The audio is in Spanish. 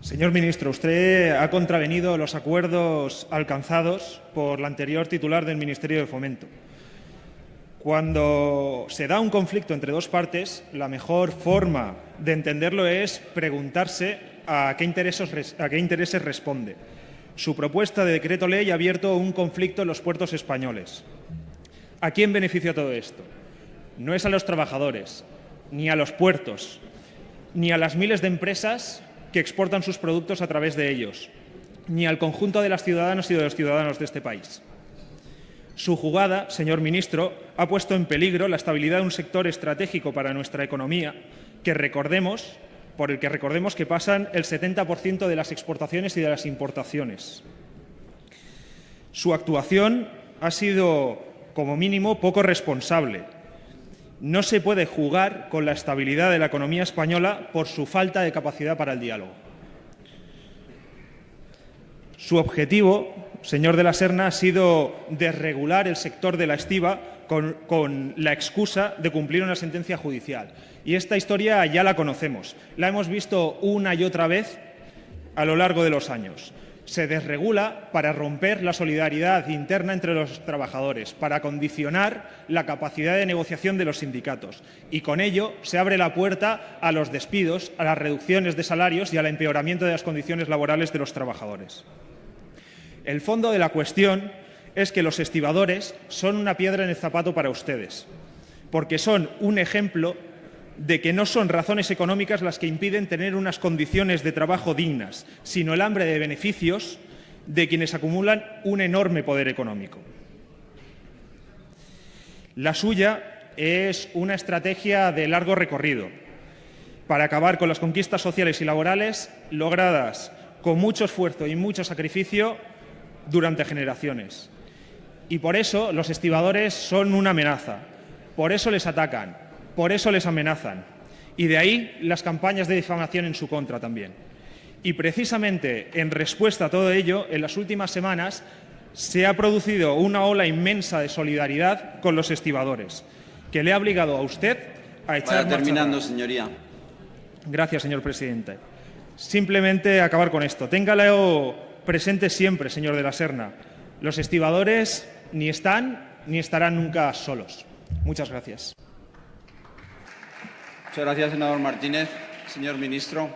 Señor ministro, usted ha contravenido los acuerdos alcanzados por la anterior titular del Ministerio de Fomento. Cuando se da un conflicto entre dos partes, la mejor forma de entenderlo es preguntarse a qué intereses, a qué intereses responde. Su propuesta de decreto ley ha abierto un conflicto en los puertos españoles. ¿A quién beneficia todo esto? No es a los trabajadores, ni a los puertos, ni a las miles de empresas que exportan sus productos a través de ellos, ni al conjunto de las ciudadanas y de los ciudadanos de este país. Su jugada, señor ministro, ha puesto en peligro la estabilidad de un sector estratégico para nuestra economía, que recordemos, por el que recordemos que pasan el 70% de las exportaciones y de las importaciones. Su actuación ha sido, como mínimo, poco responsable. No se puede jugar con la estabilidad de la economía española por su falta de capacidad para el diálogo. Su objetivo, señor de la Serna, ha sido desregular el sector de la estiva con, con, la excusa de cumplir una sentencia judicial. Y esta historia ya la conocemos. La hemos visto una y otra vez a lo largo de los años. Se desregula para romper la solidaridad interna entre los trabajadores, para condicionar la capacidad de negociación de los sindicatos. Y con ello se abre la puerta a los despidos, a las reducciones de salarios y al empeoramiento de las condiciones laborales de los trabajadores. El fondo de la cuestión es que los estibadores son una piedra en el zapato para ustedes, porque son un ejemplo de que no son razones económicas las que impiden tener unas condiciones de trabajo dignas, sino el hambre de beneficios de quienes acumulan un enorme poder económico. La suya es una estrategia de largo recorrido para acabar con las conquistas sociales y laborales logradas con mucho esfuerzo y mucho sacrificio durante generaciones. Y por eso los estibadores son una amenaza, por eso les atacan, por eso les amenazan. Y de ahí las campañas de difamación en su contra también. Y precisamente en respuesta a todo ello, en las últimas semanas se ha producido una ola inmensa de solidaridad con los estibadores, que le ha obligado a usted a echar Vaya terminando, señoría. Gracias, señor presidente. Simplemente acabar con esto. Téngalo presente siempre, señor de la Serna. Los estibadores ni están ni estarán nunca solos. Muchas gracias. Muchas gracias, senador Martínez. Señor ministro.